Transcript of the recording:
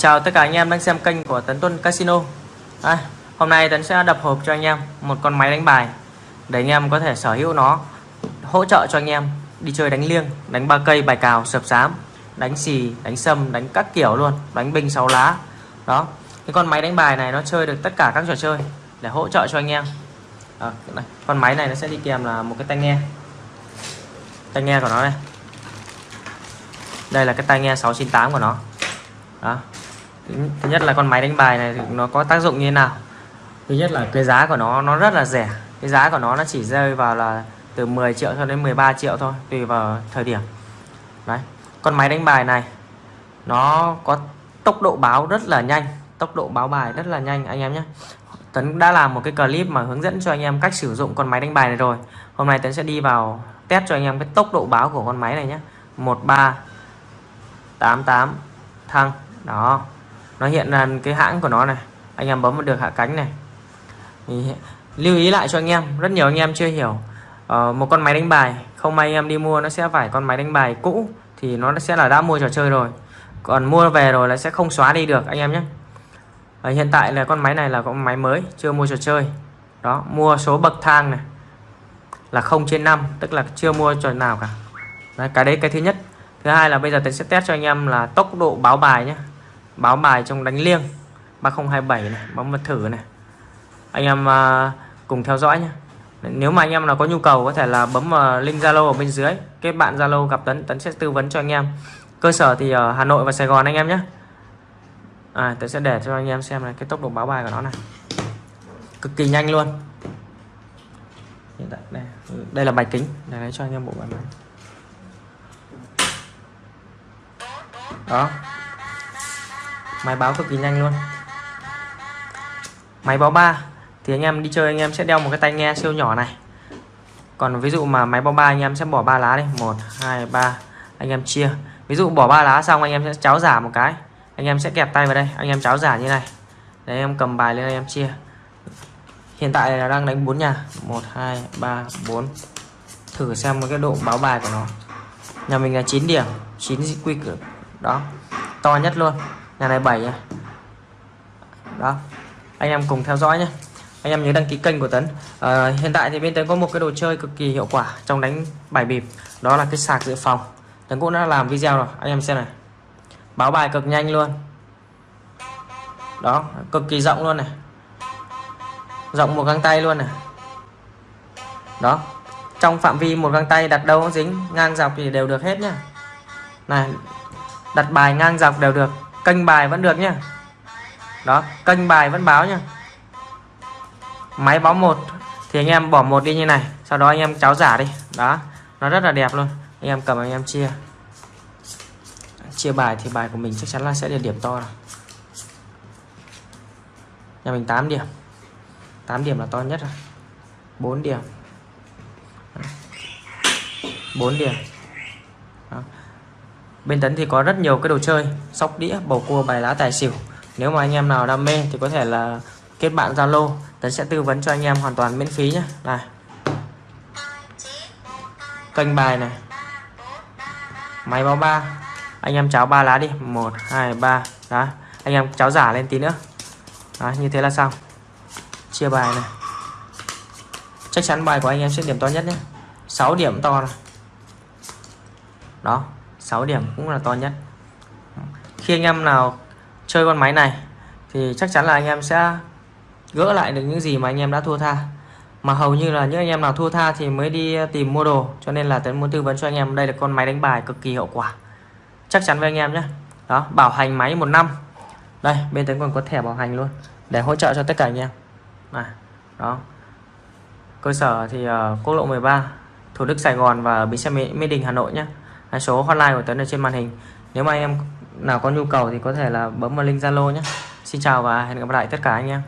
Chào tất cả anh em đang xem kênh của Tấn Tuân Casino. À, Hôm nay Tấn sẽ đập hộp cho anh em một con máy đánh bài Để anh em có thể sở hữu nó Hỗ trợ cho anh em đi chơi đánh liêng Đánh ba cây bài cào sập sám Đánh xì, đánh sâm, đánh các kiểu luôn Đánh binh sáu lá. Đó Cái con máy đánh bài này nó chơi được tất cả các trò chơi Để hỗ trợ cho anh em. À, này. Con máy này nó sẽ đi kèm là một cái tai nghe. Tai nghe của nó này Đây là cái tai nghe 698 của nó. Đó thứ nhất là con máy đánh bài này thì nó có tác dụng như thế nào? Thứ nhất là cái giá của nó nó rất là rẻ. Cái giá của nó nó chỉ rơi vào là từ 10 triệu cho đến 13 triệu thôi, tùy vào thời điểm. Đấy, con máy đánh bài này, nó có tốc độ báo rất là nhanh, tốc độ báo bài rất là nhanh, anh em nhé. Tấn đã làm một cái clip mà hướng dẫn cho anh em cách sử dụng con máy đánh bài này rồi. Hôm nay Tấn sẽ đi vào test cho anh em cái tốc độ báo của con máy này nhé. 13 88 thăng. Đó nó hiện là cái hãng của nó này. Anh em bấm được hạ cánh này. Thì lưu ý lại cho anh em rất nhiều anh em chưa hiểu. Uh, một con máy đánh bài không may anh em đi mua nó sẽ phải con máy đánh bài cũ thì nó sẽ là đã mua trò chơi rồi. Còn mua về rồi là sẽ không xóa đi được anh em nhé. Uh, hiện tại là con máy này là con máy mới chưa mua trò chơi. Đó mua số bậc thang này. Là 0 trên 5 tức là chưa mua trò nào cả. Đấy, cái đấy cái thứ nhất. Thứ hai là bây giờ tôi sẽ test cho anh em là tốc độ báo bài nhé báo bài trong đánh liêng 3027 này bấm mật thử này. Anh em à, cùng theo dõi nhé nếu mà anh em nào có nhu cầu có thể là bấm uh, link Zalo ở bên dưới kết bạn Zalo gặp Tấn Tấn sẽ tư vấn cho anh em. Cơ sở thì ở Hà Nội và Sài Gòn anh em nhé à, Tấn sẽ để cho anh em xem này cái tốc độ báo bài của nó này. Cực kỳ nhanh luôn. Hiện tại đây đây là bài kính để lấy cho anh em bộ bài này. Đó máy báo cực kỳ nhanh luôn. Máy báo 3 thì anh em đi chơi anh em sẽ đeo một cái tai nghe siêu nhỏ này. Còn ví dụ mà máy báo 3 anh em sẽ bỏ ba lá đi. 1 2 3 anh em chia. Ví dụ bỏ ba lá xong anh em sẽ cháo giả một cái. Anh em sẽ kẹp tay vào đây, anh em cháo giả như này. Để em cầm bài lên anh em chia. Hiện tại là đang đánh 4 nhà. 1 2 3 4 thử xem một cái độ báo bài của nó. Nhà mình là 9 điểm 9 quy cử. Đó, to nhất luôn nhà này 7 nha. Đó. Anh em cùng theo dõi nhé. Anh em nhớ đăng ký kênh của Tấn. À, hiện tại thì bên Tấn có một cái đồ chơi cực kỳ hiệu quả trong đánh bài bịp. Đó là cái sạc dự phòng. Tấn cũng đã làm video rồi. Anh em xem này. Báo bài cực nhanh luôn. Đó cực kỳ rộng luôn này. Rộng một găng tay luôn này. Đó. Trong phạm vi một găng tay đặt đâu cũng dính ngang dọc thì đều được hết nhá. Này đặt bài ngang dọc đều được kênh bài vẫn được nhá. Đó, kênh bài vẫn báo nhá. Máy báo một thì anh em bỏ một đi như này, sau đó anh em cháo giả đi. Đó, nó rất là đẹp luôn. Anh em cầm, anh em chia. Chia bài thì bài của mình chắc chắn là sẽ được điểm to rồi. Nhà mình 8 điểm. 8 điểm là to nhất rồi. 4 điểm. 4 điểm bên tấn thì có rất nhiều cái đồ chơi sóc đĩa bầu cua bài lá tài xỉu. Nếu mà anh em nào đam mê thì có thể là kết bạn zalo tấn sẽ tư vấn cho anh em hoàn toàn miễn phí nhé này. Kênh bài này. Máy báo ba. Anh em cháo ba lá đi. Một hai ba. Đó. Anh em cháo giả lên tí nữa. Đó, như thế là xong. Chia bài này. Chắc chắn bài của anh em sẽ điểm to nhất nhé. 6 điểm to này. Đó. 6 điểm cũng là to nhất. Khi anh em nào chơi con máy này thì chắc chắn là anh em sẽ gỡ lại được những gì mà anh em đã thua tha. Mà hầu như là những anh em nào thua tha thì mới đi tìm mua đồ cho nên là tấn muốn tư vấn cho anh em đây là con máy đánh bài cực kỳ hiệu quả. Chắc chắn với anh em nhé. Đó bảo hành máy một năm. Đây bên tấn còn có thẻ bảo hành luôn để hỗ trợ cho tất cả anh em. À, đó. Cơ sở thì uh, quốc lộ 13 Thủ Đức Sài Gòn và bến xe Mỹ Đình Hà Nội nhé số hotline của Tuấn ở trên màn hình. Nếu mà anh em nào có nhu cầu thì có thể là bấm vào link Zalo nhé. Xin chào và hẹn gặp lại tất cả anh em.